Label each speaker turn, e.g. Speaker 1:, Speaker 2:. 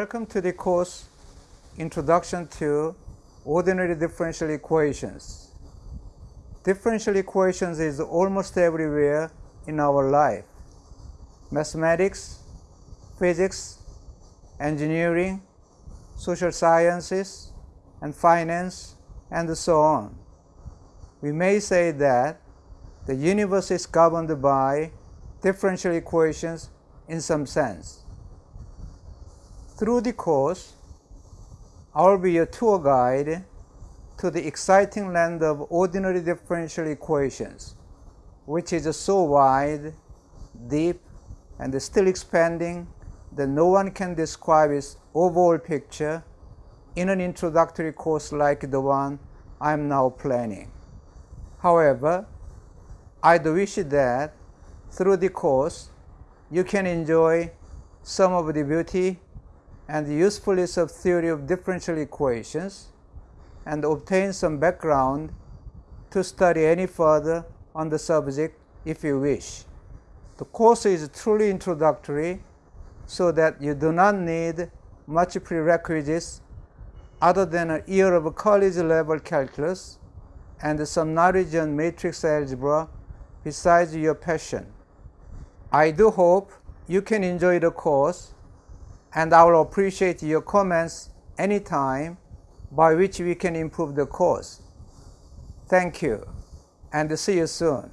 Speaker 1: Welcome to the course Introduction to Ordinary Differential Equations. Differential equations is almost everywhere in our life. Mathematics, physics, engineering, social sciences, and finance, and so on. We may say that the universe is governed by differential equations in some sense. Through the course, I will be your tour guide to the exciting land of ordinary differential equations, which is so wide, deep, and still expanding that no one can describe its overall picture in an introductory course like the one I am now planning. However, I do wish that through the course you can enjoy some of the beauty and the usefulness of theory of differential equations and obtain some background to study any further on the subject if you wish. The course is truly introductory so that you do not need much prerequisites other than a year of college level calculus and some knowledge on matrix algebra besides your passion. I do hope you can enjoy the course and I will appreciate your comments anytime by which we can improve the course. Thank you and see you soon.